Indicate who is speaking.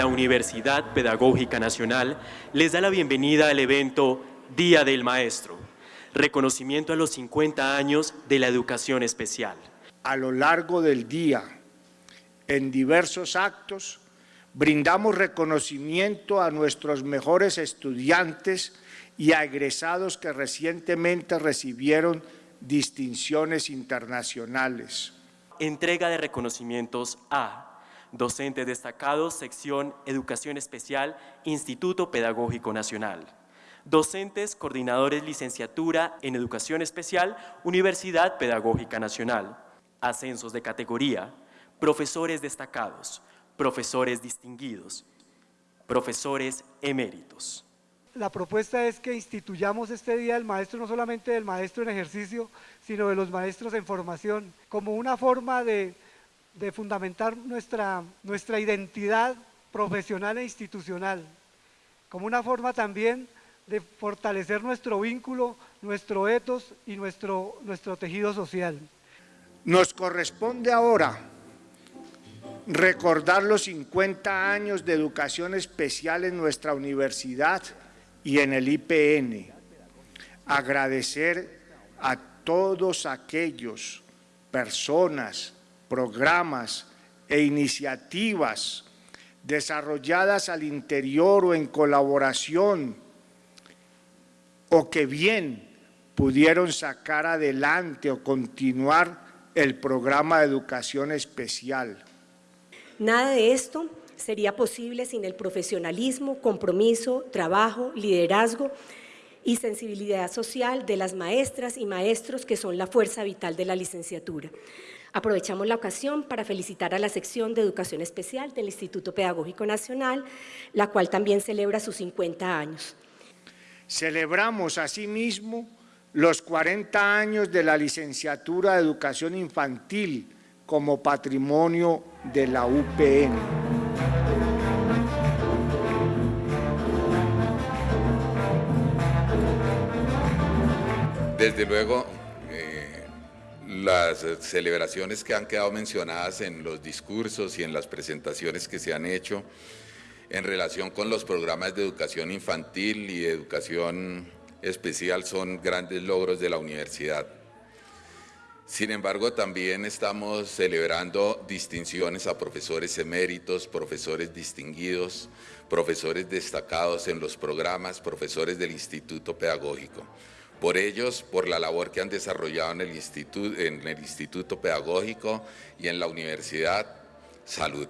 Speaker 1: Universidad Pedagógica Nacional les da la bienvenida al evento Día del Maestro, reconocimiento a los 50 años de la educación especial.
Speaker 2: A lo largo del día, en diversos actos, brindamos reconocimiento a nuestros mejores estudiantes y a egresados que recientemente recibieron distinciones internacionales.
Speaker 1: Entrega de reconocimientos a docentes destacados, sección Educación Especial, Instituto Pedagógico Nacional. Docentes, coordinadores licenciatura en Educación Especial, Universidad Pedagógica Nacional. Ascensos de categoría, profesores destacados, profesores distinguidos, profesores eméritos.
Speaker 3: La propuesta es que instituyamos este Día del Maestro, no solamente del maestro en ejercicio, sino de los maestros en formación, como una forma de, fundamentar nuestra, nuestra identidad profesional e institucional, como una forma también de fortalecer nuestro vínculo, nuestro etos y nuestro, nuestro tejido social.
Speaker 2: Nos corresponde ahora recordar los 50 años de educación especial en nuestra universidad y en el IPN. Agradecer a todos aquellos personas, programas e iniciativas desarrolladas al interior o en colaboración o que bien pudieron sacar adelante o continuar el programa de educación especial.
Speaker 4: Nada de esto sería posible sin el profesionalismo, compromiso, trabajo, liderazgo y sensibilidad social de las maestras y maestros que son la fuerza vital de la licenciatura. Aprovechamos la ocasión para felicitar a la sección de Educación Especial del Instituto Pedagógico Nacional, la cual también celebra sus 50 años.
Speaker 2: Celebramos asimismo los 40 años de la licenciatura de Educación Infantil como patrimonio de la UPN.
Speaker 5: Desde luego, las celebraciones que han quedado mencionadas en los discursos y en las presentaciones que se han hecho en relación con los programas de educación infantil y educación especial son grandes logros de la universidad. Sin embargo, también estamos celebrando distinciones a profesores eméritos, profesores distinguidos, profesores destacados en los programas, profesores del Instituto Pedagógico por ellos, por la labor que han desarrollado en el Instituto, en el instituto Pedagógico y en la Universidad Salud.